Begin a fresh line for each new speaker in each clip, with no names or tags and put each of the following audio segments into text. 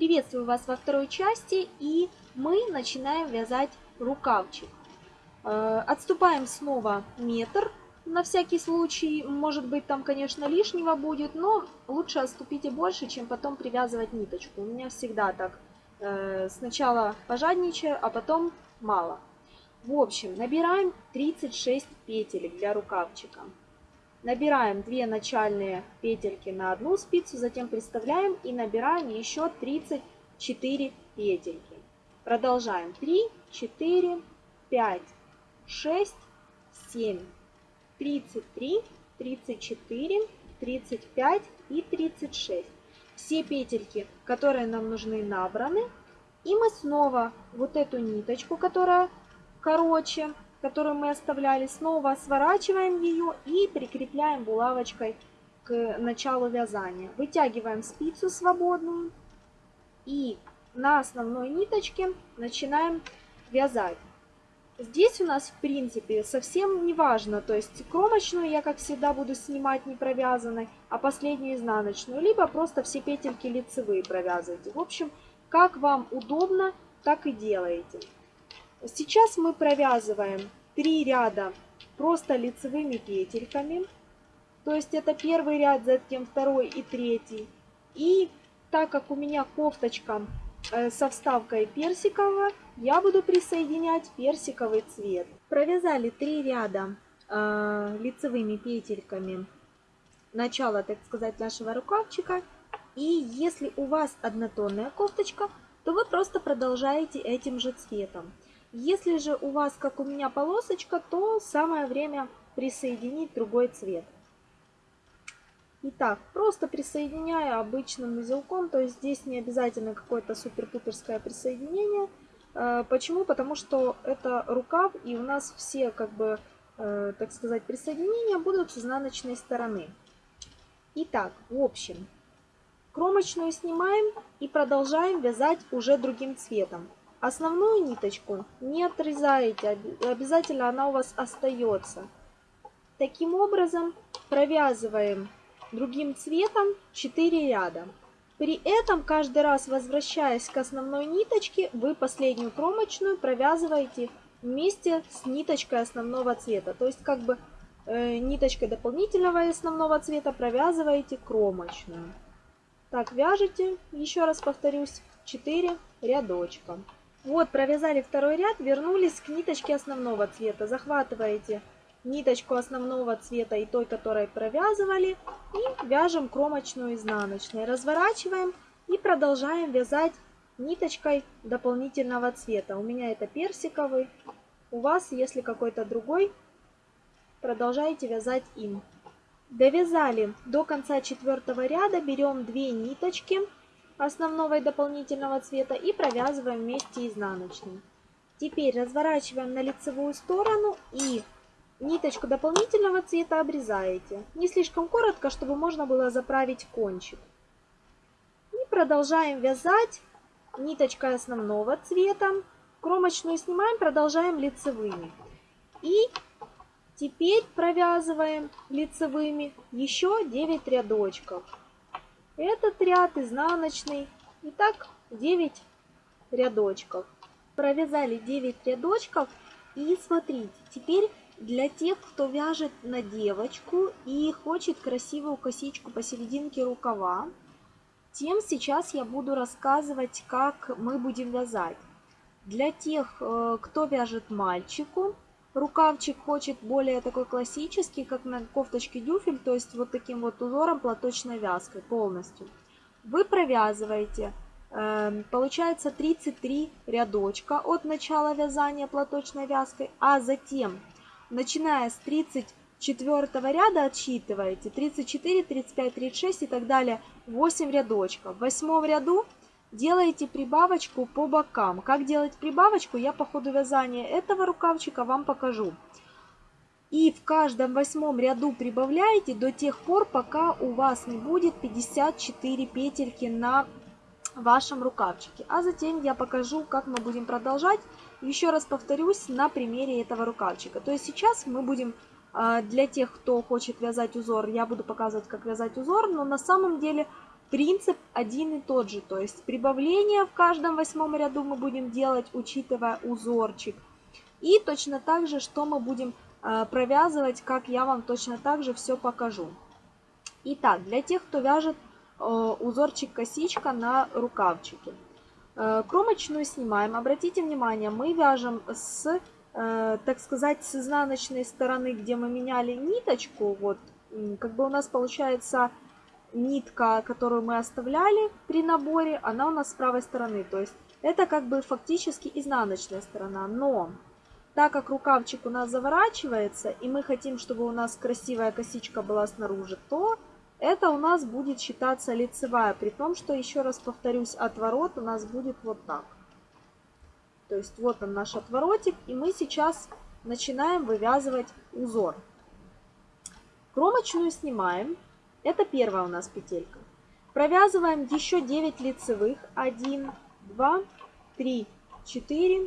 Приветствую вас во второй части и мы начинаем вязать рукавчик. Э, отступаем снова метр на всякий случай. Может быть там, конечно, лишнего будет, но лучше отступите больше, чем потом привязывать ниточку. У меня всегда так. Э, сначала пожадничаю, а потом мало. В общем, набираем 36 петель для рукавчика. Набираем 2 начальные петельки на одну спицу, затем приставляем и набираем еще 34 петельки. Продолжаем 3, 4, 5, 6, 7, 33, 34, 35 и 36. Все петельки, которые нам нужны, набраны. И мы снова вот эту ниточку, которая короче, которую мы оставляли, снова сворачиваем ее и прикрепляем булавочкой к началу вязания. Вытягиваем спицу свободную и на основной ниточке начинаем вязать. Здесь у нас, в принципе, совсем не важно, то есть кромочную я, как всегда, буду снимать не провязанной, а последнюю изнаночную, либо просто все петельки лицевые провязывайте. В общем, как вам удобно, так и делаете. Сейчас мы провязываем 3 ряда просто лицевыми петельками. То есть это первый ряд, затем второй и третий. И так как у меня кофточка э, со вставкой персикового, я буду присоединять персиковый цвет. Провязали 3 ряда э, лицевыми петельками начала, так сказать, нашего рукавчика. И если у вас однотонная кофточка, то вы просто продолжаете этим же цветом. Если же у вас, как у меня, полосочка, то самое время присоединить другой цвет. Итак, просто присоединяю обычным узелком, то есть здесь не обязательно какое-то супер-пуперское присоединение. Э, почему? Потому что это рукав, и у нас все, как бы, э, так сказать, присоединения будут с изнаночной стороны. Итак, в общем, кромочную снимаем и продолжаем вязать уже другим цветом. Основную ниточку не отрезаете, обязательно она у вас остается. Таким образом провязываем другим цветом 4 ряда. При этом каждый раз, возвращаясь к основной ниточке, вы последнюю кромочную провязываете вместе с ниточкой основного цвета. То есть как бы э, ниточкой дополнительного основного цвета провязываете кромочную. Так вяжите, еще раз повторюсь, 4 рядочка. Вот, провязали второй ряд, вернулись к ниточке основного цвета. Захватываете ниточку основного цвета и той, которой провязывали, и вяжем кромочную изнаночную, Разворачиваем и продолжаем вязать ниточкой дополнительного цвета. У меня это персиковый, у вас, если какой-то другой, продолжайте вязать им. Довязали до конца четвертого ряда, берем две ниточки, основного и дополнительного цвета и провязываем вместе изнаночной. Теперь разворачиваем на лицевую сторону и ниточку дополнительного цвета обрезаете. Не слишком коротко, чтобы можно было заправить кончик. И продолжаем вязать ниточкой основного цвета. Кромочную снимаем, продолжаем лицевыми. И теперь провязываем лицевыми еще 9 рядочков. Этот ряд изнаночный. Итак, 9 рядочков. Провязали 9 рядочков. И смотрите, теперь для тех, кто вяжет на девочку и хочет красивую косичку посерединке рукава, тем сейчас я буду рассказывать, как мы будем вязать. Для тех, э, кто вяжет мальчику, Рукавчик хочет более такой классический, как на кофточке дюфель, то есть вот таким вот узором платочной вязкой полностью. Вы провязываете, эм, получается 33 рядочка от начала вязания платочной вязкой, а затем, начиная с 34 ряда, отсчитываете 34, 35, 36 и так далее, 8 рядочков. В восьмом ряду делаете прибавочку по бокам. Как делать прибавочку, я по ходу вязания этого рукавчика вам покажу. И в каждом восьмом ряду прибавляете до тех пор, пока у вас не будет 54 петельки на вашем рукавчике. А затем я покажу, как мы будем продолжать. Еще раз повторюсь на примере этого рукавчика. То есть сейчас мы будем а, для тех, кто хочет вязать узор, я буду показывать, как вязать узор, но на самом деле Принцип один и тот же, то есть прибавление в каждом восьмом ряду мы будем делать, учитывая узорчик. И точно так же, что мы будем э, провязывать, как я вам точно так же все покажу. Итак, для тех, кто вяжет э, узорчик-косичка на рукавчике. Э, кромочную снимаем. Обратите внимание, мы вяжем с, так сказать, с изнаночной стороны, где мы меняли ниточку. Вот, как бы у нас получается нитка, которую мы оставляли при наборе, она у нас с правой стороны. То есть это как бы фактически изнаночная сторона. Но так как рукавчик у нас заворачивается, и мы хотим, чтобы у нас красивая косичка была снаружи, то это у нас будет считаться лицевая. При том, что, еще раз повторюсь, отворот у нас будет вот так. То есть вот он наш отворотик, и мы сейчас начинаем вывязывать узор. Кромочную снимаем. Это первая у нас петелька. Провязываем еще 9 лицевых. 1, 2, 3, 4,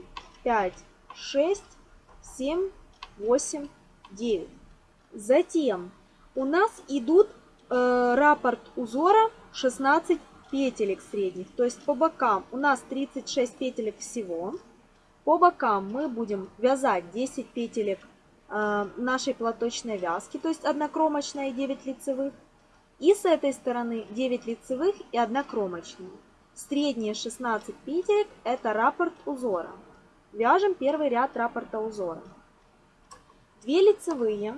5, 6, 7, 8, 9. Затем у нас идут э, раппорт узора 16 петелек средних. То есть по бокам у нас 36 петелек всего. По бокам мы будем вязать 10 петелек э, нашей платочной вязки, то есть однокромочная и 9 лицевых. И с этой стороны 9 лицевых и 1 кромочная. Средние 16 петелек – это раппорт узора. Вяжем первый ряд раппорта узора. 2 лицевые,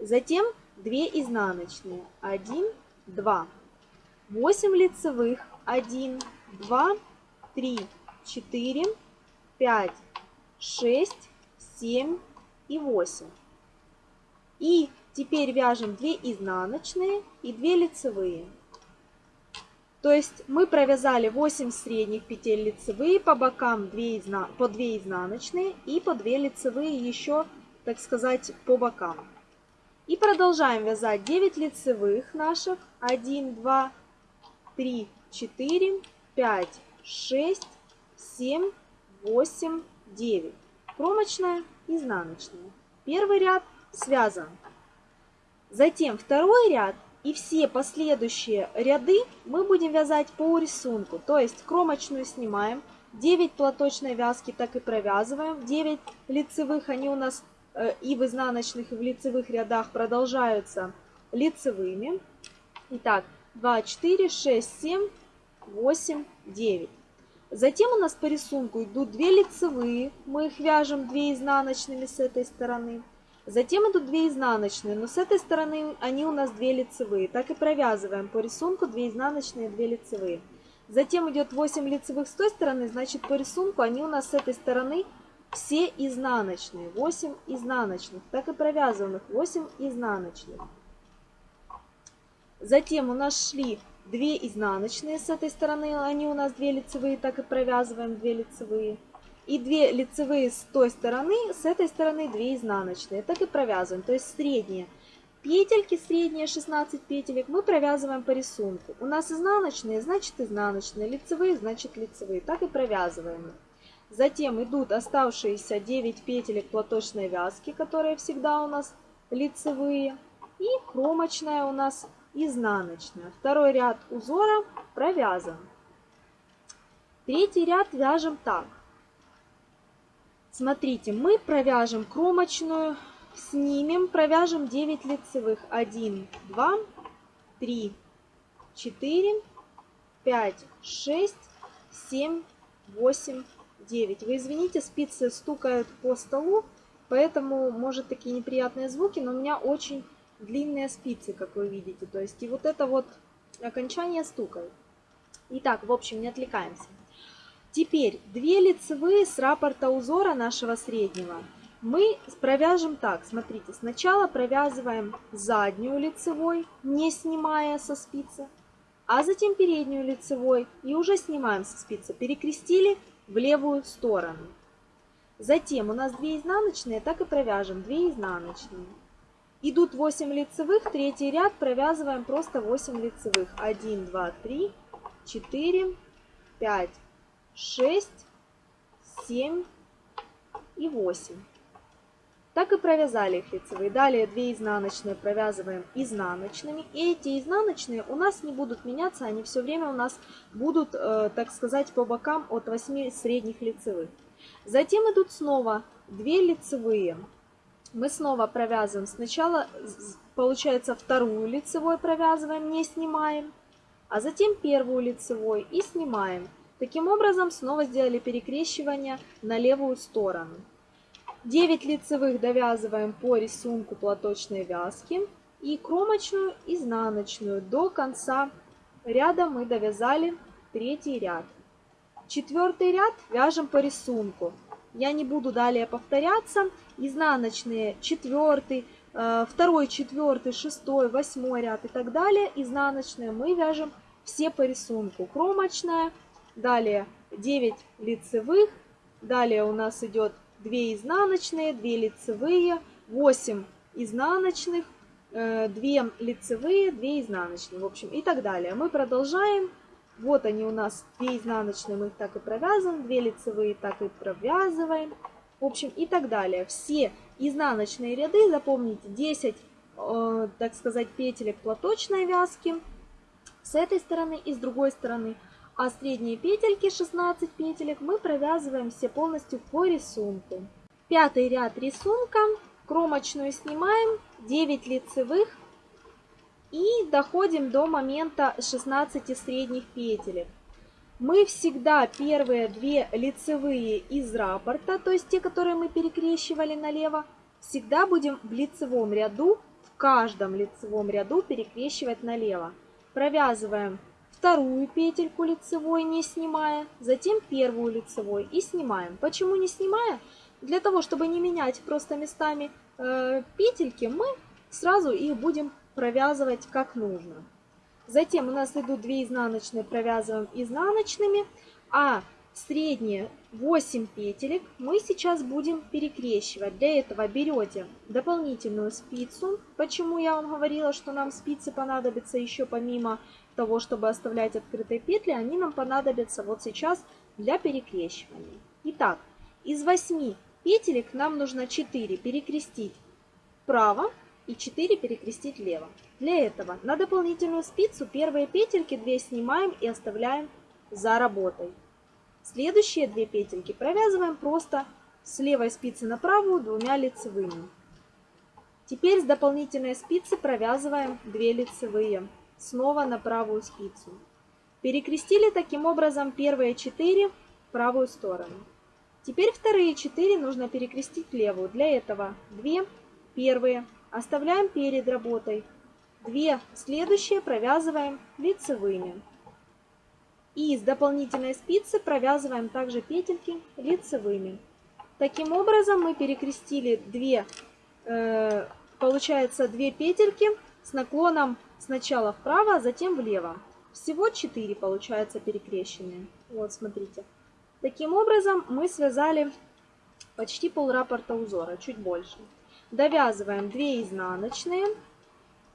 затем 2 изнаночные, 1, 2. 8 лицевых, 1, 2, 3, 4, 5, 6, 7 и 8. И Теперь вяжем 2 изнаночные и 2 лицевые. То есть мы провязали 8 средних петель лицевые, по бокам 2 изна... по 2 изнаночные и по 2 лицевые еще, так сказать, по бокам. И продолжаем вязать 9 лицевых наших. 1, 2, 3, 4, 5, 6, 7, 8, 9. Кромочная, изнаночная. Первый ряд связан. Затем второй ряд и все последующие ряды мы будем вязать по рисунку. То есть кромочную снимаем, 9 платочной вязки так и провязываем, 9 лицевых, они у нас э, и в изнаночных, и в лицевых рядах продолжаются лицевыми. Итак, 2, 4, 6, 7, 8, 9. Затем у нас по рисунку идут 2 лицевые, мы их вяжем 2 изнаночными с этой стороны. Затем идут две изнаночные, но с этой стороны они у нас две лицевые. Так и провязываем по рисунку две изнаночные, две лицевые. Затем идет 8 лицевых с той стороны, значит по рисунку они у нас с этой стороны все изнаночные. 8 изнаночных, так и провязанных 8 изнаночных. Затем у нас шли 2 изнаночные с этой стороны, они у нас 2 лицевые, так и провязываем 2 лицевые и 2 лицевые с той стороны, с этой стороны 2 изнаночные. Так и провязываем, то есть средние. Петельки средние, 16 петелек, мы провязываем по рисунку. У нас изнаночные, значит изнаночные, лицевые, значит лицевые. Так и провязываем. Затем идут оставшиеся 9 петелек платочной вязки, которые всегда у нас лицевые. И кромочная у нас изнаночная. Второй ряд узора провязан. Третий ряд вяжем так. Смотрите, мы провяжем кромочную, снимем, провяжем 9 лицевых. 1, 2, 3, 4, 5, 6, 7, 8, 9. Вы извините, спицы стукают по столу, поэтому, может, такие неприятные звуки, но у меня очень длинные спицы, как вы видите. То есть и вот это вот окончание стукает. Итак, в общем, не отвлекаемся. Теперь две лицевые с раппорта узора нашего среднего мы провяжем так. Смотрите, сначала провязываем заднюю лицевой, не снимая со спицы, а затем переднюю лицевой и уже снимаем со спицы. Перекрестили в левую сторону. Затем у нас 2 изнаночные, так и провяжем 2 изнаночные. Идут 8 лицевых, третий ряд провязываем просто 8 лицевых. 1, 2, 3, 4, 5, 6, 7 и 8. Так и провязали их лицевые. Далее 2 изнаночные провязываем изнаночными. И эти изнаночные у нас не будут меняться, они все время у нас будут, э, так сказать, по бокам от 8 средних лицевых. Затем идут снова 2 лицевые. Мы снова провязываем сначала, получается, вторую лицевой провязываем, не снимаем, а затем первую лицевой и снимаем. Таким образом, снова сделали перекрещивание на левую сторону. 9 лицевых довязываем по рисунку платочной вязки и кромочную изнаночную до конца ряда мы довязали третий ряд. Четвертый ряд вяжем по рисунку. Я не буду далее повторяться. Изнаночные четвертый, э, второй, четвертый, шестой, восьмой ряд и так далее. Изнаночные мы вяжем все по рисунку. Кромочная далее 9 лицевых, далее у нас идет 2 изнаночные, 2 лицевые, 8 изнаночных, 2 э, лицевые, 2 изнаночные, в общем, и так далее. Мы продолжаем. Вот они у нас, 2 изнаночные, мы их так и провязываем, 2 лицевые так и провязываем, в общем, и так далее. Все изнаночные ряды, запомните, 10, э, так сказать, петелек платочной вязки с этой стороны и с другой стороны – а средние петельки 16 петелек мы провязываем все полностью по рисунку. Пятый ряд рисунка, кромочную снимаем, 9 лицевых и доходим до момента 16 средних петелек. Мы всегда первые две лицевые из раппорта, то есть те, которые мы перекрещивали налево, всегда будем в лицевом ряду, в каждом лицевом ряду перекрещивать налево. Провязываем вторую петельку лицевой не снимая, затем первую лицевой и снимаем. Почему не снимая? Для того, чтобы не менять просто местами э, петельки, мы сразу их будем провязывать как нужно. Затем у нас идут 2 изнаночные, провязываем изнаночными, а средние 8 петелек мы сейчас будем перекрещивать. Для этого берете дополнительную спицу. Почему я вам говорила, что нам спицы понадобятся еще помимо того, чтобы оставлять открытые петли, они нам понадобятся вот сейчас для перекрещивания. Итак, из 8 петелек нам нужно 4 перекрестить вправо и 4 перекрестить лево. Для этого на дополнительную спицу первые петельки 2 снимаем и оставляем за работой. Следующие две петельки провязываем просто с левой спицы на правую двумя лицевыми. Теперь с дополнительной спицы провязываем 2 лицевые снова на правую спицу. Перекрестили таким образом первые четыре в правую сторону. Теперь вторые четыре нужно перекрестить левую. Для этого две первые оставляем перед работой, две следующие провязываем лицевыми. И с дополнительной спицы провязываем также петельки лицевыми. Таким образом мы перекрестили две, э, получается, две петельки с наклоном Сначала вправо, а затем влево. Всего 4 получается перекрещенные. Вот, смотрите. Таким образом мы связали почти пол раппорта узора, чуть больше. Довязываем 2 изнаночные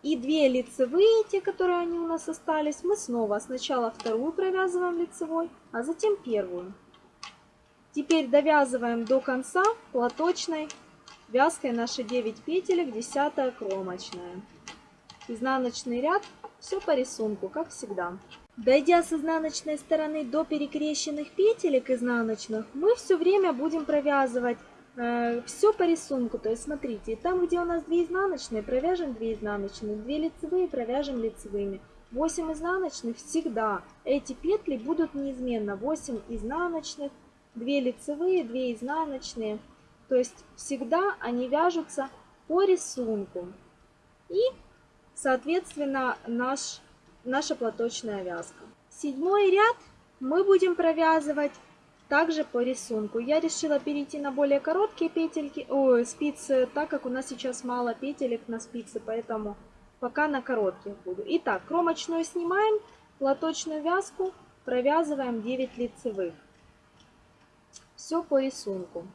и 2 лицевые, те, которые они у нас остались. Мы снова сначала вторую провязываем лицевой, а затем первую. Теперь довязываем до конца платочной вязкой наши 9 петелек, 10 кромочная изнаночный ряд, все по рисунку, как всегда. Дойдя с изнаночной стороны до перекрещенных петелек изнаночных, мы все время будем провязывать э, все по рисунку. То есть смотрите, там где у нас 2 изнаночные, провяжем 2 изнаночные, 2 лицевые провяжем лицевыми. 8 изнаночных всегда. Эти петли будут неизменно. 8 изнаночных, 2 лицевые, 2 изнаночные. То есть всегда они вяжутся по рисунку. И соответственно, наш, наша платочная вязка. Седьмой ряд мы будем провязывать также по рисунку. Я решила перейти на более короткие петельки, о, спицы, так как у нас сейчас мало петелек на спице, поэтому пока на коротких буду. Итак, кромочную снимаем, платочную вязку провязываем 9 лицевых. Все по рисунку.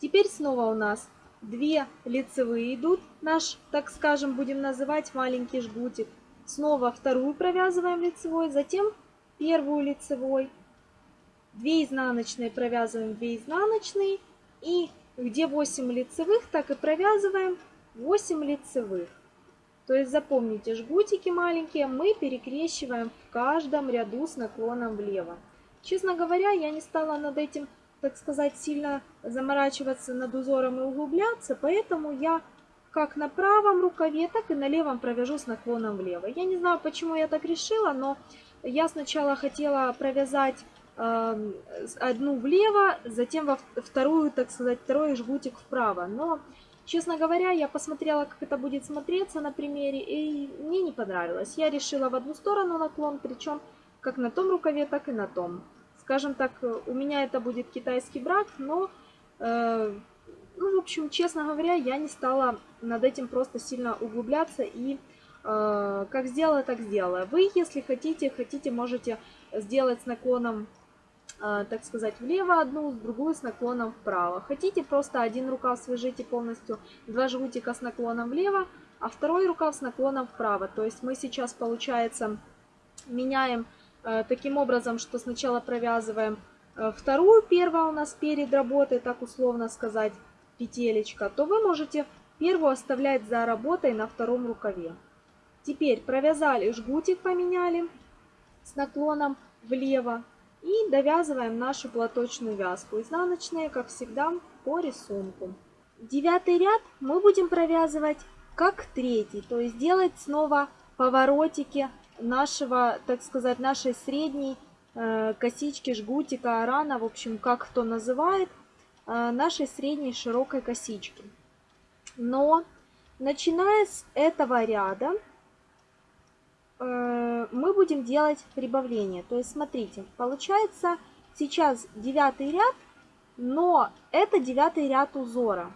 Теперь снова у нас 2 лицевые идут, наш, так скажем, будем называть маленький жгутик. Снова вторую провязываем лицевой, затем первую лицевой. 2 изнаночные провязываем 2 изнаночные. И где 8 лицевых, так и провязываем 8 лицевых. То есть запомните, жгутики маленькие мы перекрещиваем в каждом ряду с наклоном влево. Честно говоря, я не стала над этим так сказать, сильно заморачиваться над узором и углубляться, поэтому я как на правом рукаве, так и на левом провяжу с наклоном влево. Я не знаю, почему я так решила, но я сначала хотела провязать э, одну влево, затем во вторую, так сказать, второй жгутик вправо. Но, честно говоря, я посмотрела, как это будет смотреться на примере, и мне не понравилось. Я решила в одну сторону наклон, причем как на том рукаве, так и на том скажем так, у меня это будет китайский брак, но, э, ну, в общем, честно говоря, я не стала над этим просто сильно углубляться и э, как сделала, так сделала. Вы, если хотите, хотите, можете сделать с наклоном, э, так сказать, влево одну, другую с наклоном вправо. Хотите, просто один рукав свяжите полностью, два жгутика с наклоном влево, а второй рукав с наклоном вправо. То есть мы сейчас, получается, меняем Э, таким образом, что сначала провязываем э, вторую, первая у нас перед работой, так условно сказать, петелечка, то вы можете первую оставлять за работой на втором рукаве. Теперь провязали жгутик, поменяли с наклоном влево и довязываем нашу платочную вязку. Изнаночные, как всегда, по рисунку. Девятый ряд мы будем провязывать как третий, то есть делать снова поворотики нашего, так сказать, нашей средней э, косички, жгутика, арана, в общем, как кто называет, э, нашей средней широкой косички. Но, начиная с этого ряда, э, мы будем делать прибавление. То есть, смотрите, получается сейчас девятый ряд, но это девятый ряд узора.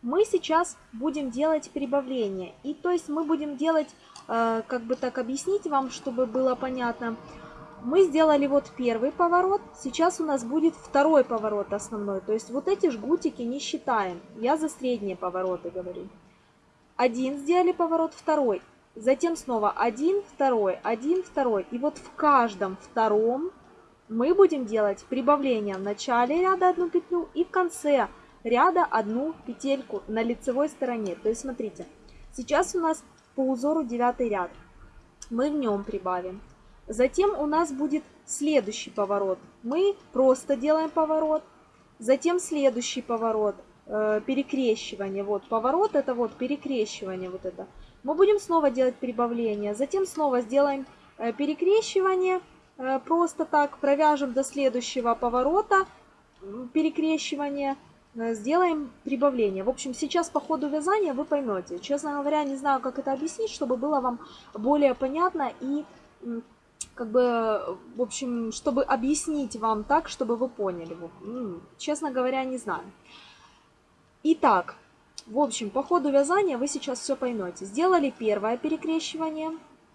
Мы сейчас будем делать прибавление. И то есть мы будем делать Э, как бы так объяснить вам, чтобы было понятно. Мы сделали вот первый поворот, сейчас у нас будет второй поворот основной. То есть вот эти жгутики не считаем. Я за средние повороты говорю. Один сделали поворот, второй. Затем снова один, второй, один, второй. И вот в каждом втором мы будем делать прибавление в начале ряда одну петлю и в конце ряда одну петельку на лицевой стороне. То есть смотрите, сейчас у нас по узору 9 ряд. Мы в нем прибавим. Затем у нас будет следующий поворот. Мы просто делаем поворот. Затем следующий поворот, э, перекрещивание. Вот поворот, это вот перекрещивание вот это. Мы будем снова делать прибавление. Затем снова сделаем э, перекрещивание. Э, просто так провяжем до следующего поворота перекрещивание. Э, сделаем прибавление. В общем, сейчас по ходу вязания вы поймете. Честно говоря, не знаю, как это объяснить, чтобы было вам более понятно и как бы, в общем, чтобы объяснить вам так, чтобы вы поняли. Ну, честно говоря, не знаю. Итак, в общем, по ходу вязания вы сейчас все поймете. Сделали первое перекрещивание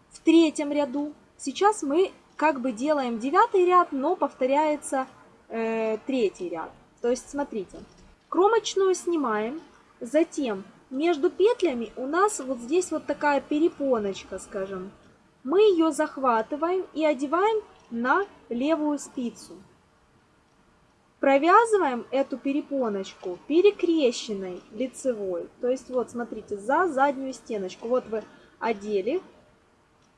в третьем ряду. Сейчас мы как бы делаем девятый ряд, но повторяется э, третий ряд. То есть, смотрите, Кромочную снимаем. Затем между петлями у нас вот здесь вот такая перепоночка, скажем. Мы ее захватываем и одеваем на левую спицу. Провязываем эту перепоночку перекрещенной лицевой. То есть вот, смотрите, за заднюю стеночку. Вот вы одели,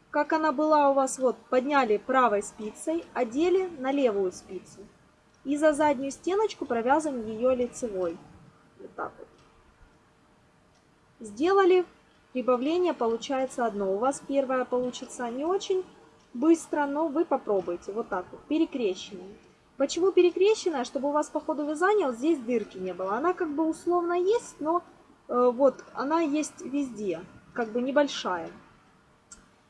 как она была у вас, вот, подняли правой спицей, одели на левую спицу и за заднюю стеночку провязываем ее лицевой. Вот так вот. Сделали. Прибавление получается одно. У вас первое получится не очень быстро, но вы попробуйте. Вот так вот, перекрещенное. Почему перекрещенная? Чтобы у вас по ходу вязания вот здесь дырки не было. Она как бы условно есть, но э, вот она есть везде, как бы небольшая.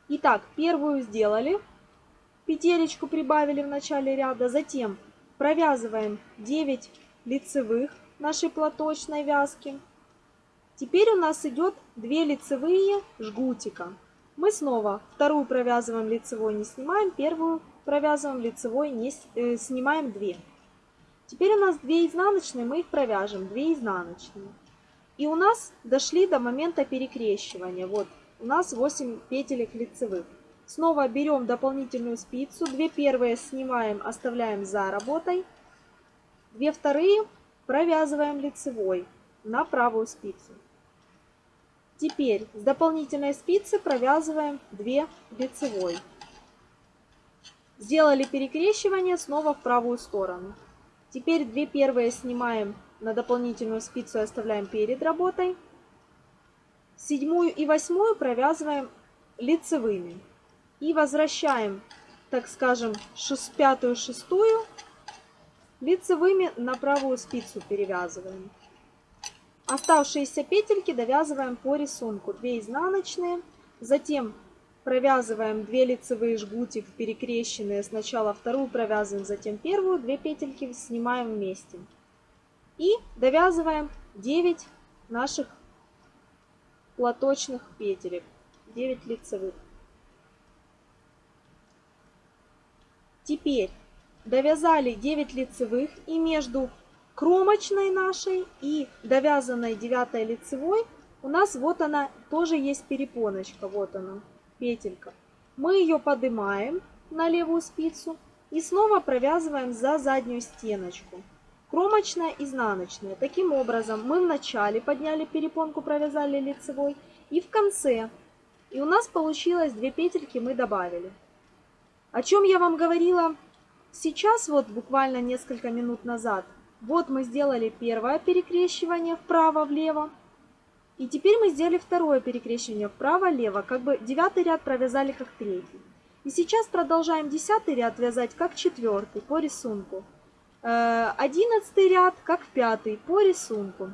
Итак, первую сделали, петелечку прибавили в начале ряда, затем провязываем 9 лицевых нашей платочной вязки. Теперь у нас идет 2 лицевые жгутика. Мы снова вторую провязываем лицевой, не снимаем, первую провязываем лицевой, не э, снимаем 2. Теперь у нас 2 изнаночные, мы их провяжем, 2 изнаночные. И у нас дошли до момента перекрещивания. Вот у нас 8 петелек лицевых. Снова берем дополнительную спицу. Две первые снимаем, оставляем за работой. Две вторые провязываем лицевой на правую спицу. Теперь с дополнительной спицы провязываем 2 лицевой. Сделали перекрещивание снова в правую сторону. Теперь две первые снимаем на дополнительную спицу и оставляем перед работой. Седьмую и восьмую провязываем лицевыми. И возвращаем, так скажем, шест, пятую, шестую лицевыми на правую спицу перевязываем. Оставшиеся петельки довязываем по рисунку. 2 изнаночные, затем провязываем 2 лицевые жгутик перекрещенные. Сначала вторую провязываем, затем первую. 2 петельки снимаем вместе. И довязываем 9 наших платочных петелек, 9 лицевых. Теперь довязали 9 лицевых и между кромочной нашей и довязанной 9 лицевой у нас вот она тоже есть перепоночка, вот она, петелька. Мы ее поднимаем на левую спицу и снова провязываем за заднюю стеночку. Кромочная, изнаночная. Таким образом мы вначале подняли перепонку, провязали лицевой и в конце. И у нас получилось 2 петельки мы добавили. О чем я вам говорила сейчас, вот буквально несколько минут назад. Вот мы сделали первое перекрещивание вправо-влево. И теперь мы сделали второе перекрещивание вправо-лево, как бы девятый ряд провязали как третий. И сейчас продолжаем десятый ряд вязать как четвертый по рисунку. Э, одиннадцатый ряд как пятый по рисунку.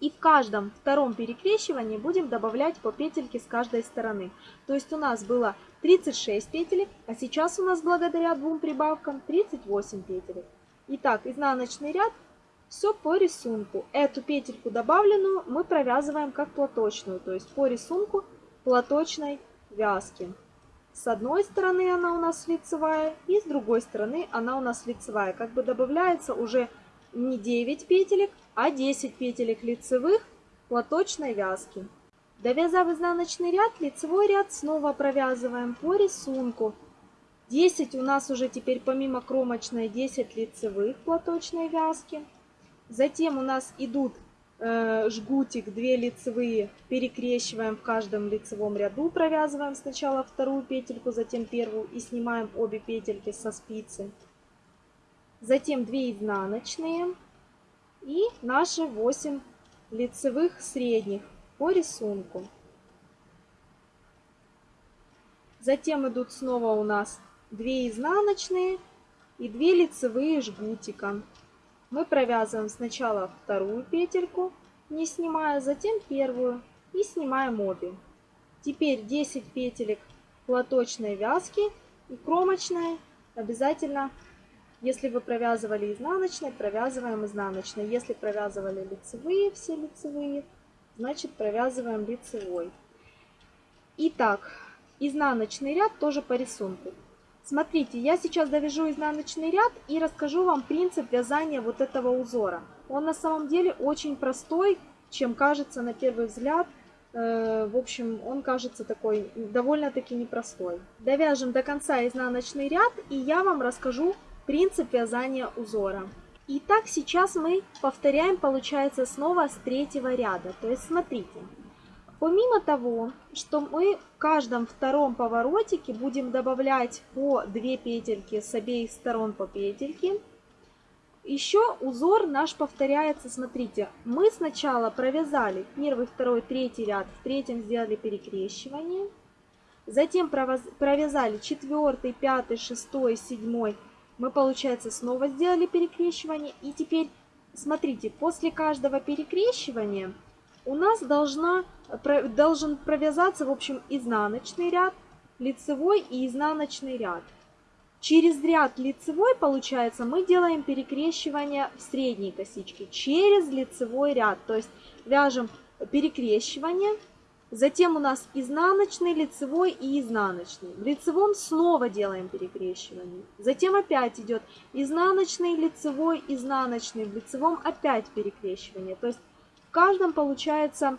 И в каждом втором перекрещивании будем добавлять по петельке с каждой стороны. То есть у нас было 36 петель, а сейчас у нас благодаря двум прибавкам 38 петель. Итак, изнаночный ряд все по рисунку. Эту петельку добавленную мы провязываем как платочную, то есть по рисунку платочной вязки. С одной стороны она у нас лицевая, и с другой стороны она у нас лицевая. Как бы добавляется уже не 9 петелек, а 10 петелек лицевых платочной вязки. Довязав изнаночный ряд, лицевой ряд снова провязываем по рисунку. 10 у нас уже теперь помимо кромочной 10 лицевых платочной вязки. Затем у нас идут э, жгутик, 2 лицевые, перекрещиваем в каждом лицевом ряду, провязываем сначала вторую петельку, затем первую и снимаем обе петельки со спицы. Затем 2 изнаночные и наши 8 лицевых средних по рисунку. Затем идут снова у нас 2 изнаночные и 2 лицевые жгутика. Мы провязываем сначала вторую петельку, не снимая, затем первую и снимаем обе. Теперь 10 петелек платочной вязки и кромочная обязательно, если вы провязывали изнаночной, провязываем изнаночной. Если провязывали лицевые, все лицевые, значит провязываем лицевой. Итак, изнаночный ряд тоже по рисунку. Смотрите, я сейчас довяжу изнаночный ряд и расскажу вам принцип вязания вот этого узора. Он на самом деле очень простой, чем кажется на первый взгляд. Э, в общем, он кажется такой довольно-таки непростой. Довяжем до конца изнаночный ряд, и я вам расскажу принцип вязания узора. Итак, сейчас мы повторяем, получается, снова с третьего ряда. То есть, смотрите, помимо того, что мы в каждом втором поворотике будем добавлять по 2 петельки с обеих сторон по петельке, еще узор наш повторяется, смотрите, мы сначала провязали первый, второй, третий ряд, в третьем сделали перекрещивание, затем провязали четвертый, пятый, шестой, седьмой, мы, получается, снова сделали перекрещивание. И теперь, смотрите, после каждого перекрещивания у нас должна, должен провязаться, в общем, изнаночный ряд, лицевой и изнаночный ряд. Через ряд лицевой, получается, мы делаем перекрещивание в средней косичке через лицевой ряд. То есть вяжем перекрещивание Затем у нас изнаночный, лицевой и изнаночный. В лицевом снова делаем перекрещивание. Затем опять идет изнаночный, лицевой, изнаночный. В лицевом опять перекрещивание. То есть в каждом, получается,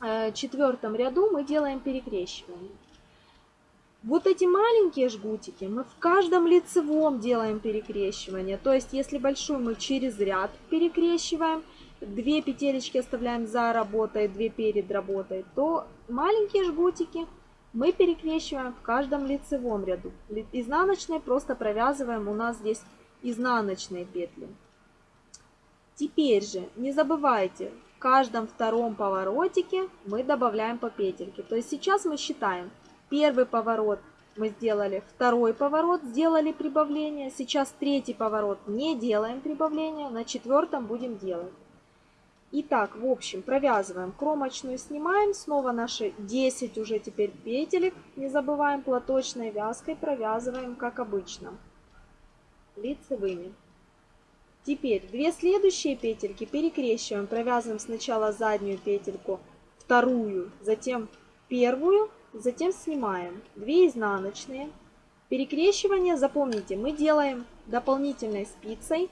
э, четвертом ряду мы делаем перекрещивание. Вот эти маленькие жгутики мы в каждом лицевом делаем перекрещивание. То есть если большой мы через ряд перекрещиваем, 2 петелечки оставляем за работой, 2 перед работой, то маленькие жгутики мы перекрещиваем в каждом лицевом ряду. Изнаночной просто провязываем у нас здесь изнаночные петли. Теперь же не забывайте, в каждом втором поворотике мы добавляем по петельке. То есть сейчас мы считаем первый поворот мы сделали второй поворот, сделали прибавление. Сейчас третий поворот не делаем прибавление, на четвертом будем делать. Итак, в общем, провязываем кромочную, снимаем, снова наши 10 уже теперь петелек, не забываем платочной вязкой, провязываем как обычно, лицевыми. Теперь две следующие петельки перекрещиваем, провязываем сначала заднюю петельку, вторую, затем первую, затем снимаем две изнаночные. Перекрещивание, запомните, мы делаем дополнительной спицей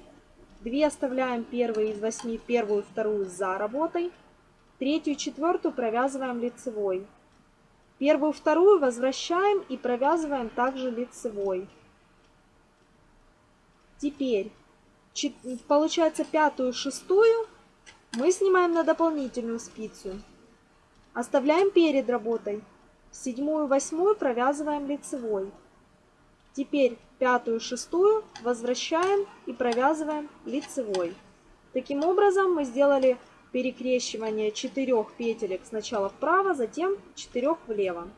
2 оставляем первые из 8, первую, вторую за работой. Третью, четвертую провязываем лицевой. Первую, вторую возвращаем и провязываем также лицевой. Теперь, получается, пятую, шестую мы снимаем на дополнительную спицу. Оставляем перед работой. Седьмую, восьмую провязываем лицевой. Теперь пятую, шестую возвращаем и провязываем лицевой. Таким образом мы сделали перекрещивание четырех петелек сначала вправо, затем четырех влево.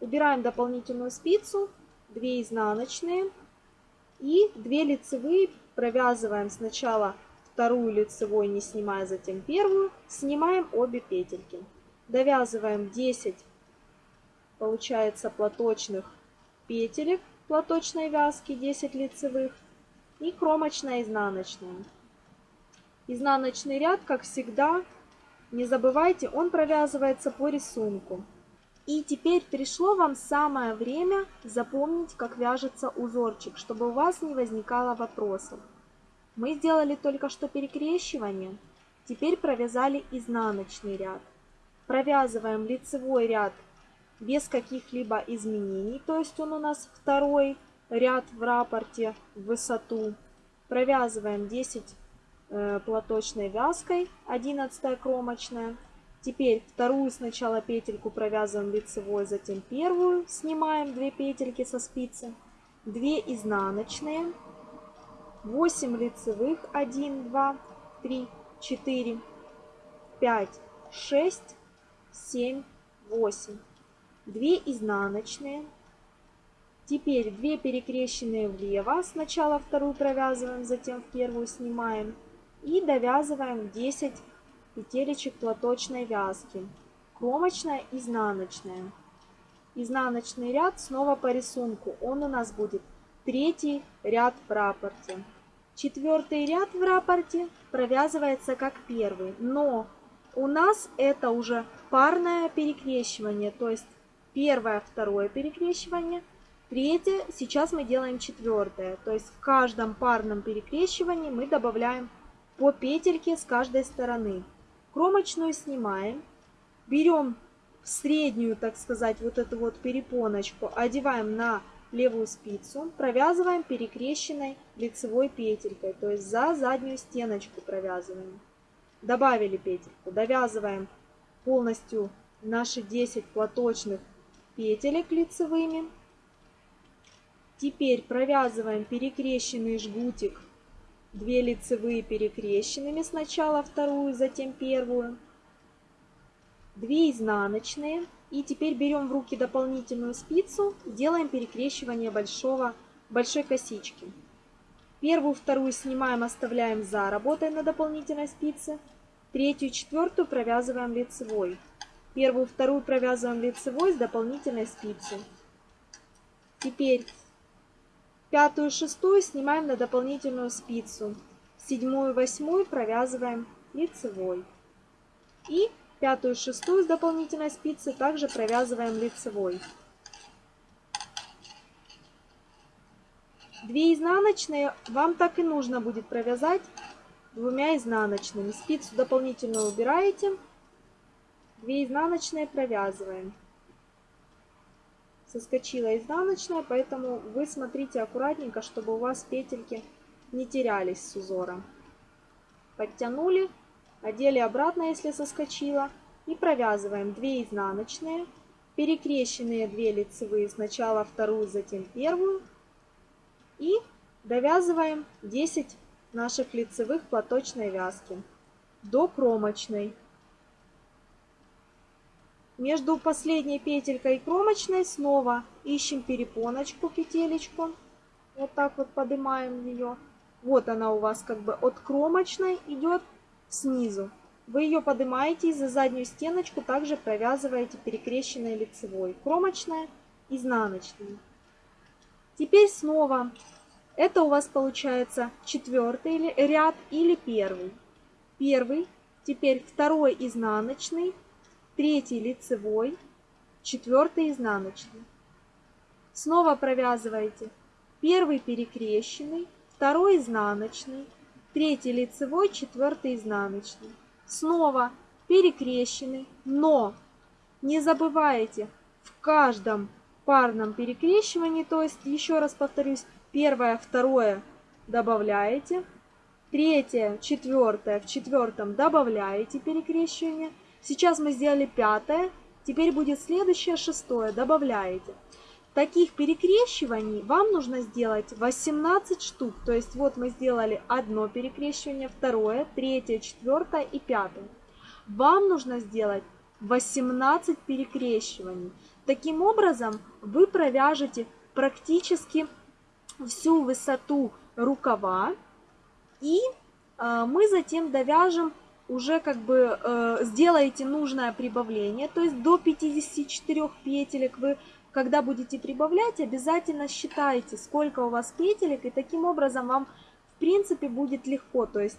Убираем дополнительную спицу, 2 изнаночные и 2 лицевые провязываем сначала вторую лицевой, не снимая затем первую, снимаем обе петельки. Довязываем 10, получается, платочных петелек платочной вязки 10 лицевых и кромочная изнаночная. Изнаночный ряд, как всегда, не забывайте, он провязывается по рисунку. И теперь пришло вам самое время запомнить, как вяжется узорчик, чтобы у вас не возникало вопросов. Мы сделали только что перекрещивание, теперь провязали изнаночный ряд. Провязываем лицевой ряд без каких-либо изменений. То есть он у нас второй ряд в рапорте в высоту. Провязываем 10 э, платочной вязкой, 11 кромочная. Теперь вторую сначала петельку провязываем лицевой, затем первую. Снимаем 2 петельки со спицы, 2 изнаночные, 8 лицевых, 1, 2, 3, 4, 5, 6, 7, 8. 2 изнаночные. Теперь 2 перекрещенные влево. Сначала вторую провязываем, затем в первую снимаем. И довязываем 10 петелечек платочной вязки. Кромочная, изнаночная. Изнаночный ряд снова по рисунку. Он у нас будет третий ряд в рапорте. Четвертый ряд в рапорте провязывается как первый, но у нас это уже парное перекрещивание, то есть первое, второе перекрещивание, третье, сейчас мы делаем четвертое. То есть в каждом парном перекрещивании мы добавляем по петельке с каждой стороны. Кромочную снимаем, берем среднюю, так сказать, вот эту вот перепоночку, одеваем на левую спицу, провязываем перекрещенной лицевой петелькой, то есть за заднюю стеночку провязываем. Добавили петельку, довязываем полностью наши 10 платочных петелек лицевыми. Теперь провязываем перекрещенный жгутик, 2 лицевые перекрещенными, сначала вторую, затем первую, 2 изнаночные. И теперь берем в руки дополнительную спицу, делаем перекрещивание большого, большой косички. Первую, вторую снимаем, оставляем за работой на дополнительной спице. Третью, четвертую провязываем лицевой. Первую, вторую провязываем лицевой с дополнительной спицы. Теперь пятую, шестую снимаем на дополнительную спицу. Седьмую, восьмую провязываем лицевой. И пятую, шестую с дополнительной спицы также провязываем лицевой. Две изнаночные вам так и нужно будет провязать двумя изнаночными. Спицу дополнительную убираете. 2 изнаночные провязываем. Соскочила изнаночная, поэтому вы смотрите аккуратненько, чтобы у вас петельки не терялись с узором Подтянули, одели обратно, если соскочила, и провязываем 2 изнаночные, перекрещенные 2 лицевые, сначала вторую, затем первую, и довязываем 10 наших лицевых платочной вязки до кромочной. Между последней петелькой и кромочной снова ищем перепоночку, петелечку. Вот так вот поднимаем ее. Вот она у вас как бы от кромочной идет снизу. Вы ее поднимаете и за заднюю стеночку также провязываете перекрещенной лицевой. Кромочная, изнаночная. Теперь снова. Это у вас получается четвертый ряд или первый. Первый, теперь второй изнаночный, третий лицевой, четвертый изнаночный. Снова провязываете первый перекрещенный, второй изнаночный, третий лицевой, четвертый изнаночный. Снова перекрещенный, но не забывайте в каждом парном перекрещивании, то есть, еще раз повторюсь, первое, второе добавляете, третье, четвертое, в четвертом добавляете перекрещивание – Сейчас мы сделали пятое, теперь будет следующее шестое, добавляете. Таких перекрещиваний вам нужно сделать 18 штук. То есть вот мы сделали одно перекрещивание, второе, третье, четвертое и пятое. Вам нужно сделать 18 перекрещиваний. Таким образом вы провяжете практически всю высоту рукава. И э, мы затем довяжем уже как бы э, сделаете нужное прибавление, то есть до 54 петелек вы, когда будете прибавлять, обязательно считайте, сколько у вас петелек, и таким образом вам, в принципе, будет легко, то есть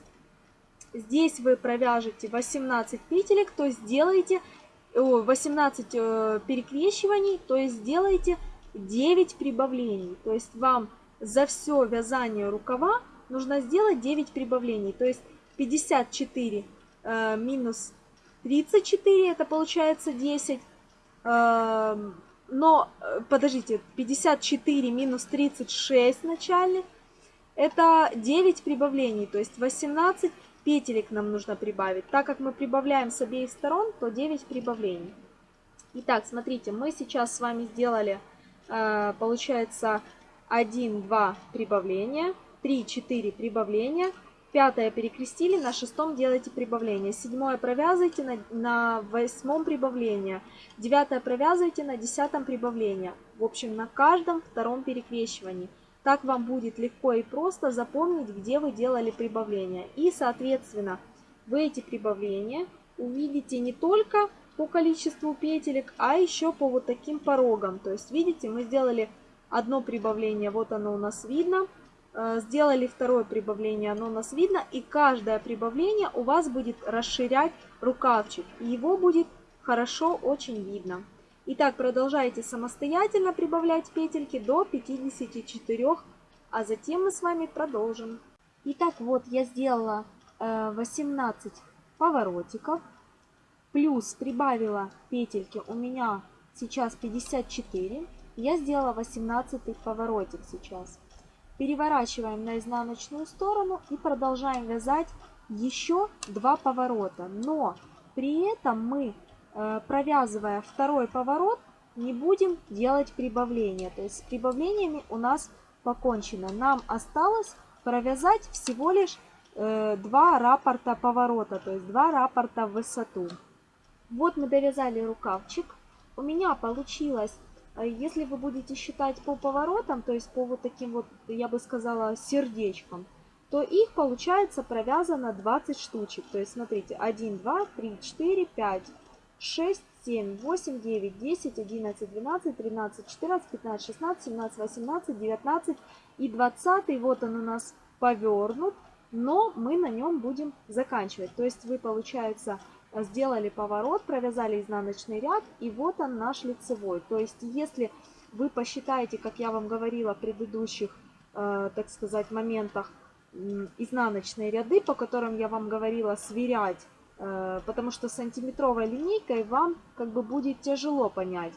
здесь вы провяжете 18 петелек, то есть сделаете 18 э, перекрещиваний, то есть сделаете 9 прибавлений, то есть вам за все вязание рукава нужно сделать 9 прибавлений, то есть 54 э, минус 34, это получается 10. Эм, э, но, подождите, 54 минус 36 начальных, это 9 прибавлений, то есть 18 петелек нам нужно прибавить. Так как мы прибавляем с обеих сторон, то 9 прибавлений. Итак, смотрите, мы сейчас с вами сделали, э, получается, 1, 2 прибавления, 3, 4 прибавления – Пятое перекрестили, на шестом делайте прибавление. Седьмое провязывайте на, на восьмом прибавление. Девятое провязывайте на десятом прибавление. В общем, на каждом втором перекрещивании. Так вам будет легко и просто запомнить, где вы делали прибавление. И, соответственно, вы эти прибавления увидите не только по количеству петелек, а еще по вот таким порогам. То есть, видите, мы сделали одно прибавление, вот оно у нас видно. Э, сделали второе прибавление, оно у нас видно, и каждое прибавление у вас будет расширять рукавчик, его будет хорошо очень видно. Итак, продолжайте самостоятельно прибавлять петельки до 54, а затем мы с вами продолжим. Итак, вот я сделала 18 э, поворотиков, плюс прибавила петельки, у меня сейчас 54, я сделала 18 поворотик сейчас переворачиваем на изнаночную сторону и продолжаем вязать еще два поворота. Но при этом мы, э, провязывая второй поворот, не будем делать прибавления. То есть с прибавлениями у нас покончено. Нам осталось провязать всего лишь э, два рапорта поворота, то есть два рапорта в высоту. Вот мы довязали рукавчик. У меня получилось а если вы будете считать по поворотам, то есть по вот таким вот, я бы сказала, сердечкам, то их получается провязано 20 штучек. То есть смотрите, 1, 2, 3, 4, 5, 6, 7, 8, 9, 10, 11, 12, 13, 14, 15, 16, 17, 18, 19 и 20. Вот он у нас повернут, но мы на нем будем заканчивать. То есть вы, получается, Э, сделали поворот, провязали изнаночный ряд, и вот он наш лицевой. То есть, если вы посчитаете, как я вам говорила в предыдущих, э, так сказать, моментах, изнаночные ряды, по которым я вам говорила сверять, э, потому что сантиметровой линейкой вам как бы будет тяжело понять,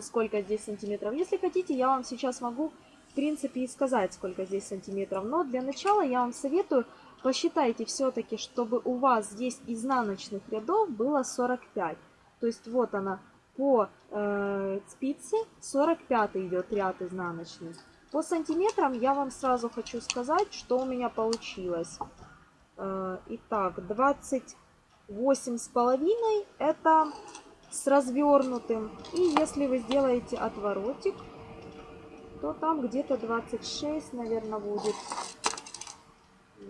сколько здесь сантиметров. Если хотите, я вам сейчас могу, в принципе, и сказать, сколько здесь сантиметров. Но для начала я вам советую посчитайте все-таки, чтобы у вас здесь изнаночных рядов было 45. То есть вот она по э, спице 45 идет ряд изнаночный. По сантиметрам я вам сразу хочу сказать, что у меня получилось. Э, итак, 28 с половиной это с развернутым. И если вы сделаете отворотик, то там где-то 26, наверное, будет.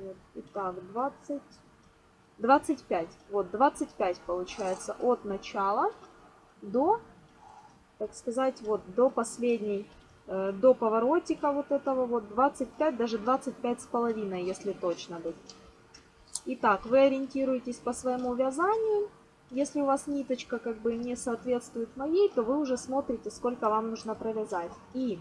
Вот. Итак, 20, 25. Вот, 25 получается от начала до, так сказать, вот до последней, э, до поворотика вот этого вот 25, даже 25 с половиной, если точно быть. Итак, вы ориентируетесь по своему вязанию. Если у вас ниточка как бы не соответствует моей, то вы уже смотрите, сколько вам нужно провязать. И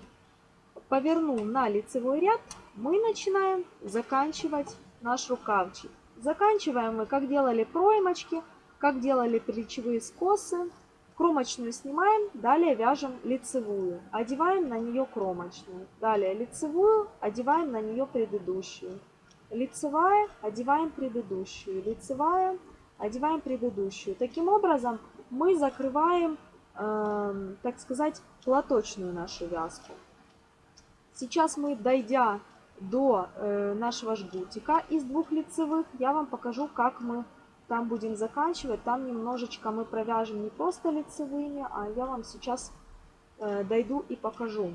повернул на лицевой ряд, мы начинаем заканчивать наш рукавчик. Заканчиваем мы, как делали проймочки, как делали плечевые скосы. Кромочную снимаем, далее вяжем лицевую, одеваем на нее кромочную. Далее лицевую, одеваем на нее предыдущую. Лицевая, одеваем предыдущую. Лицевая, одеваем предыдущую. Таким образом мы закрываем, э, так сказать, платочную нашу вязку. Сейчас мы, дойдя до э, нашего жгутика из двух лицевых, я вам покажу, как мы там будем заканчивать. Там немножечко мы провяжем не просто лицевыми, а я вам сейчас э, дойду и покажу.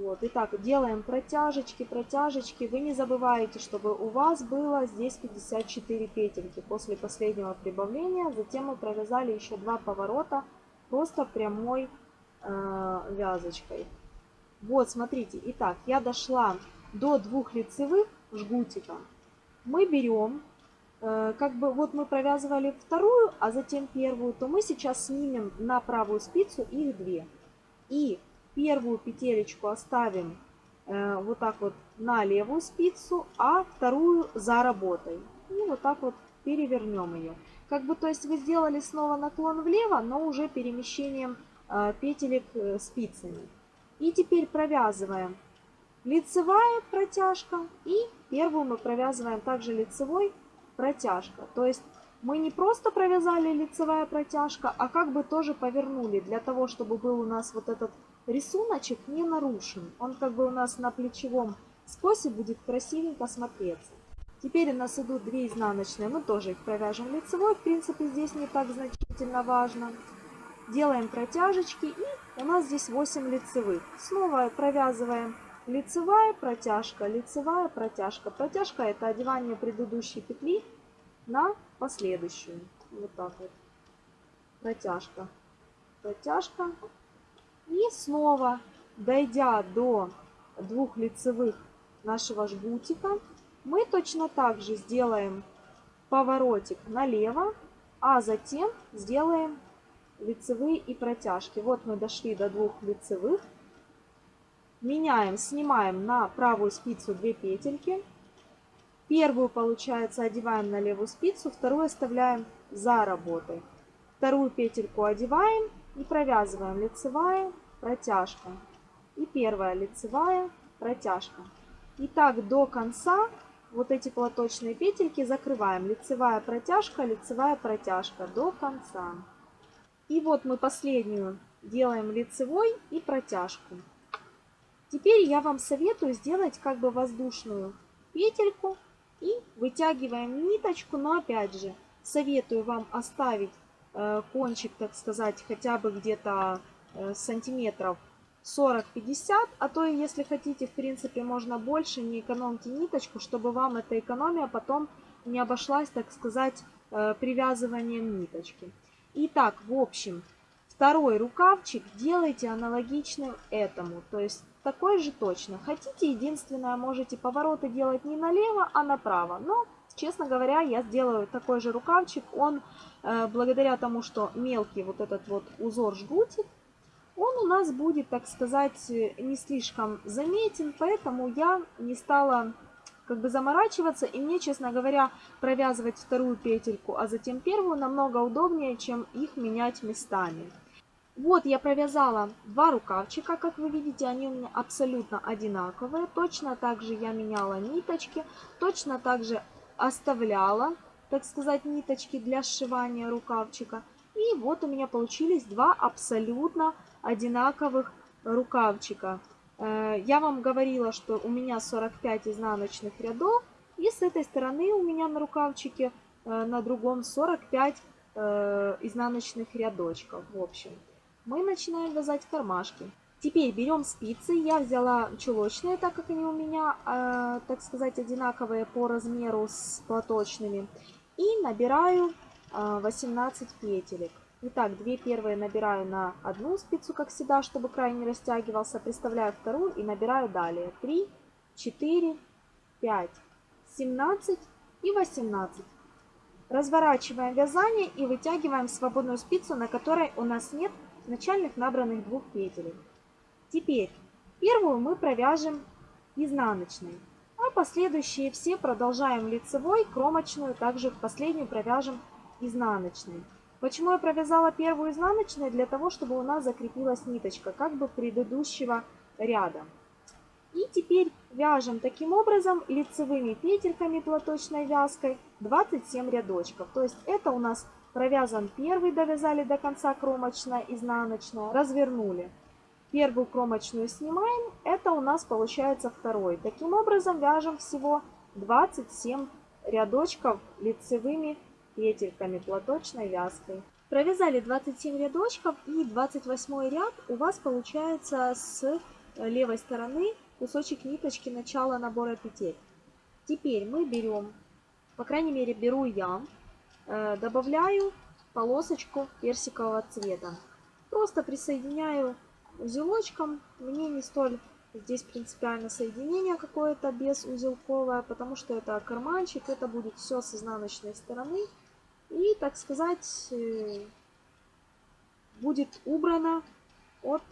Вот. Итак, делаем протяжечки, протяжечки. Вы не забывайте, чтобы у вас было здесь 54 петельки. После последнего прибавления затем мы провязали еще два поворота просто прямой э, вязочкой. Вот, смотрите, итак, я дошла до двух лицевых жгутика. Мы берем, э, как бы вот мы провязывали вторую, а затем первую, то мы сейчас снимем на правую спицу их две. И первую петелечку оставим э, вот так вот на левую спицу, а вторую за работой. И вот так вот перевернем ее. Как бы, то есть вы сделали снова наклон влево, но уже перемещением э, петелек э, спицами. И теперь провязываем лицевая протяжка и первую мы провязываем также лицевой протяжка. То есть мы не просто провязали лицевая протяжка, а как бы тоже повернули, для того, чтобы был у нас вот этот рисуночек не нарушен. Он как бы у нас на плечевом скосе будет красивенько смотреться. Теперь у нас идут две изнаночные, мы тоже их провяжем лицевой. В принципе, здесь не так значительно важно. Делаем протяжечки и у нас здесь 8 лицевых. Снова провязываем лицевая протяжка, лицевая протяжка. Протяжка это одевание предыдущей петли на последующую. Вот так вот. Протяжка, протяжка. И снова, дойдя до двух лицевых нашего жгутика, мы точно так же сделаем поворотик налево, а затем сделаем лицевые и протяжки. Вот мы дошли до двух лицевых. Меняем, снимаем на правую спицу 2 петельки. Первую, получается, одеваем на левую спицу, вторую оставляем за работой. Вторую петельку одеваем и провязываем лицевая, протяжка. И первая лицевая, протяжка. И так до конца вот эти платочные петельки закрываем. Лицевая протяжка, лицевая протяжка до конца. И вот мы последнюю делаем лицевой и протяжку. Теперь я вам советую сделать как бы воздушную петельку и вытягиваем ниточку, но опять же советую вам оставить э, кончик, так сказать, хотя бы где-то э, сантиметров 40-50, а то если хотите, в принципе, можно больше, не экономьте ниточку, чтобы вам эта экономия потом не обошлась, так сказать, э, привязыванием ниточки. Итак, в общем, второй рукавчик делайте аналогичным этому, то есть такой же точно. Хотите, единственное, можете повороты делать не налево, а направо. Но, честно говоря, я сделаю такой же рукавчик. Он, э, благодаря тому, что мелкий вот этот вот узор жгутик, он у нас будет, так сказать, э, не слишком заметен, поэтому я не стала как бы заморачиваться, и мне, честно говоря, провязывать вторую петельку, а затем первую намного удобнее, чем их менять местами. Вот я провязала два рукавчика, как вы видите, они у меня абсолютно одинаковые. Точно так же я меняла ниточки, точно так же оставляла, так сказать, ниточки для сшивания рукавчика. И вот у меня получились два абсолютно одинаковых рукавчика. Э, я вам говорила, что у меня 45 изнаночных рядов, и с этой стороны у меня на рукавчике э, на другом 45 э, изнаночных рядочков. В общем, мы начинаем вязать кармашки. Теперь берем спицы. Я взяла чулочные, так как они у меня, так сказать, одинаковые по размеру с платочными. И набираю 18 петелек. Итак, две первые набираю на одну спицу, как всегда, чтобы край не растягивался. Приставляю вторую и набираю далее. 3, 4, 5, 17 и 18. Разворачиваем вязание и вытягиваем свободную спицу, на которой у нас нет начальных набранных двух петель. Теперь первую мы провяжем изнаночной, а последующие все продолжаем лицевой, кромочную, также последнюю провяжем изнаночной. Почему я провязала первую изнаночную? Для того, чтобы у нас закрепилась ниточка, как бы предыдущего ряда. И теперь вяжем таким образом лицевыми петельками платочной вязкой 27 рядочков. То есть это у нас провязан первый, довязали до конца кромочная, изнаночная, развернули. Первую кромочную снимаем, это у нас получается второй. Таким образом вяжем всего 27 рядочков лицевыми петельками платочной вязкой. Провязали 27 рядочков и 28 ряд у вас получается с левой стороны кусочек ниточки начала набора петель. Теперь мы берем, по крайней мере беру я, э, добавляю полосочку персикового цвета. Просто присоединяю узелочком, мне не столь Здесь принципиально соединение какое-то без узелковое, потому что это карманчик, это будет все с изнаночной стороны. И, так сказать, э, будет убрано от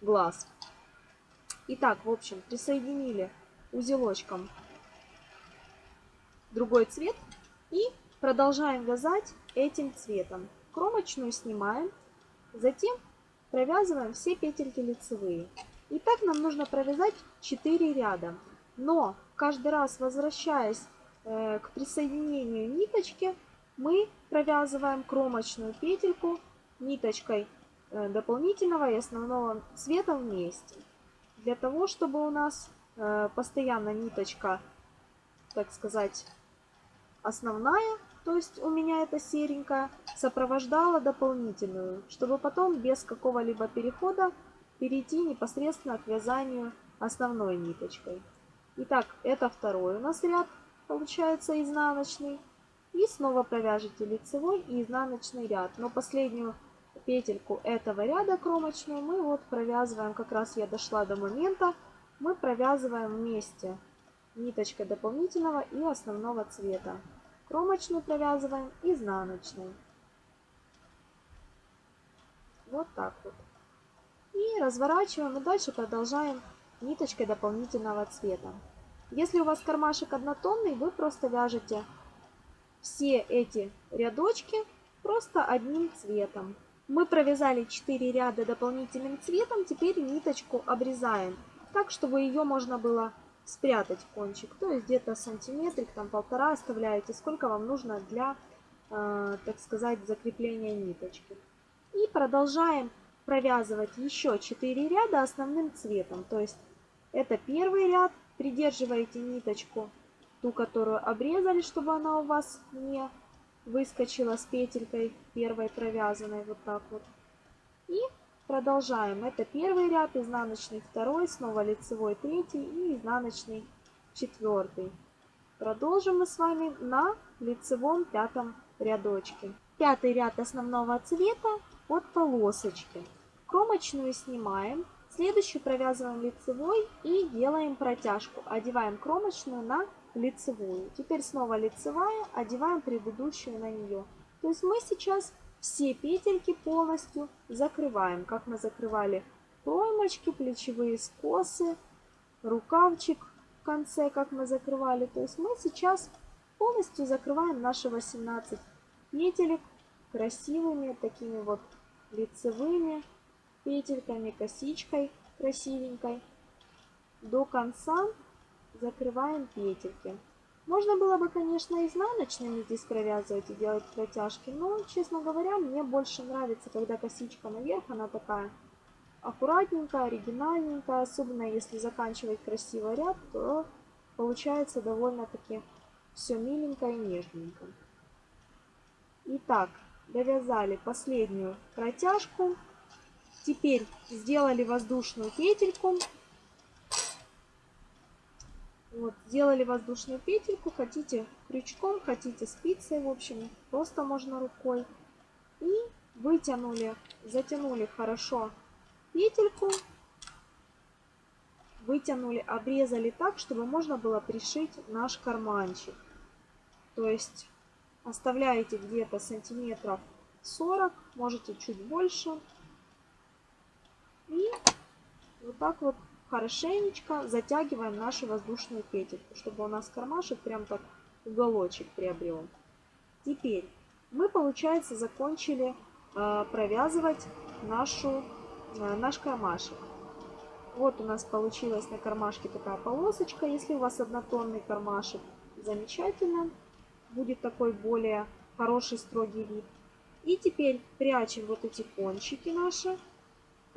глаз. Итак, в общем, присоединили узелочком другой цвет и продолжаем вязать этим цветом. Кромочную снимаем, затем провязываем все петельки лицевые. И так нам нужно провязать 4 ряда. Но каждый раз, возвращаясь э, к присоединению ниточки, мы провязываем кромочную петельку ниточкой э, дополнительного и основного цвета вместе. Для того, чтобы у нас э, постоянно ниточка, так сказать, основная, то есть у меня эта серенькая, сопровождала дополнительную, чтобы потом без какого-либо перехода перейти непосредственно к вязанию основной ниточкой. Итак, это второй у нас ряд получается изнаночный. И снова провяжите лицевой и изнаночный ряд. Но последнюю петельку этого ряда кромочную мы вот провязываем, как раз я дошла до момента, мы провязываем вместе ниточкой дополнительного и основного цвета. Кромочную провязываем, изнаночный. Вот так вот. И разворачиваем, и дальше продолжаем ниточкой дополнительного цвета. Если у вас кармашек однотонный, вы просто вяжете все эти рядочки просто одним цветом. Мы провязали 4 ряда дополнительным цветом, теперь ниточку обрезаем, так, чтобы ее можно было спрятать в кончик. То есть где-то сантиметрик, там полтора оставляете, сколько вам нужно для, э, так сказать, закрепления ниточки. И продолжаем провязывать еще 4 ряда основным цветом. То есть это первый ряд, придерживаете ниточку ту, которую обрезали, чтобы она у вас не выскочила с петелькой первой провязанной вот так вот. И продолжаем. Это первый ряд, изнаночный второй, снова лицевой третий и изнаночный четвертый. Продолжим мы с вами на лицевом пятом рядочке. Пятый ряд основного цвета от полосочки. Кромочную снимаем, следующую провязываем лицевой и делаем протяжку. Одеваем кромочную на лицевую. Теперь снова лицевая, одеваем предыдущую на нее. То есть мы сейчас все петельки полностью закрываем, как мы закрывали проймочки, плечевые скосы, рукавчик в конце, как мы закрывали. То есть мы сейчас полностью закрываем наши 18 петелек красивыми, такими вот лицевыми петельками, косичкой красивенькой до конца Закрываем петельки. Можно было бы, конечно, изнаночный здесь провязывать и делать протяжки, но, честно говоря, мне больше нравится, когда косичка наверх, она такая аккуратненькая, оригинальненькая, особенно если заканчивать красиво ряд, то получается довольно-таки все миленько и нежненько. Итак, довязали последнюю протяжку. Теперь сделали воздушную петельку вот, сделали воздушную петельку, хотите крючком, хотите спицей, в общем, просто можно рукой. И вытянули, затянули хорошо петельку, вытянули, обрезали так, чтобы можно было пришить наш карманчик. То есть оставляете где-то сантиметров 40, можете чуть больше. И вот так вот хорошенечко затягиваем наши воздушные петельки, чтобы у нас кармашек прям так уголочек приобрел. Теперь мы, получается, закончили э, провязывать нашу, э, наш кармашек. Вот у нас получилась на кармашке такая полосочка. Если у вас однотонный кармашек, замечательно. Будет такой более хороший строгий вид. И теперь прячем вот эти кончики наши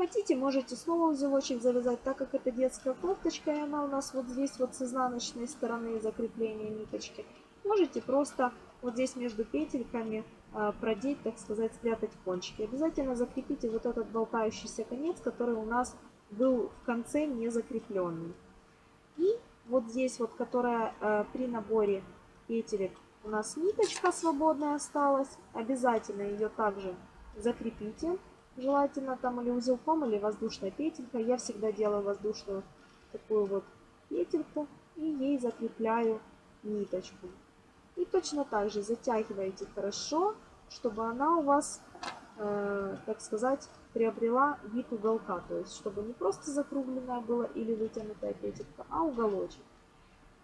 Хотите, можете снова узелочек завязать, так как это детская кофточка, и она у нас вот здесь вот с изнаночной стороны закрепления ниточки. Можете просто вот здесь между петельками а, продеть, так сказать, спрятать кончики. Обязательно закрепите вот этот болтающийся конец, который у нас был в конце не закрепленный. И вот здесь вот, которая э, при наборе петелек у нас ниточка свободная осталась, обязательно ее также закрепите. Желательно там или узелком, или воздушной петелькой. Я всегда делаю воздушную такую вот петельку и ей закрепляю ниточку. И точно так же затягиваете хорошо, чтобы она у вас, э, так сказать, приобрела вид уголка. То есть, чтобы не просто закругленная была или вытянутая петелька, а уголочек.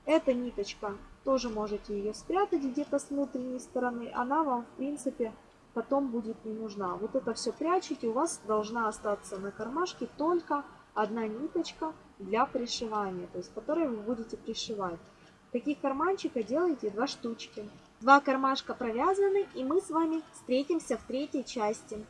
Эта ниточка, тоже можете ее спрятать где-то с внутренней стороны. Она вам, в принципе, потом будет не нужна. Вот это все прячете, у вас должна остаться на кармашке только одна ниточка для пришивания, то есть которой вы будете пришивать. Таких карманчика делайте два штучки. Два кармашка провязаны и мы с вами встретимся в третьей части.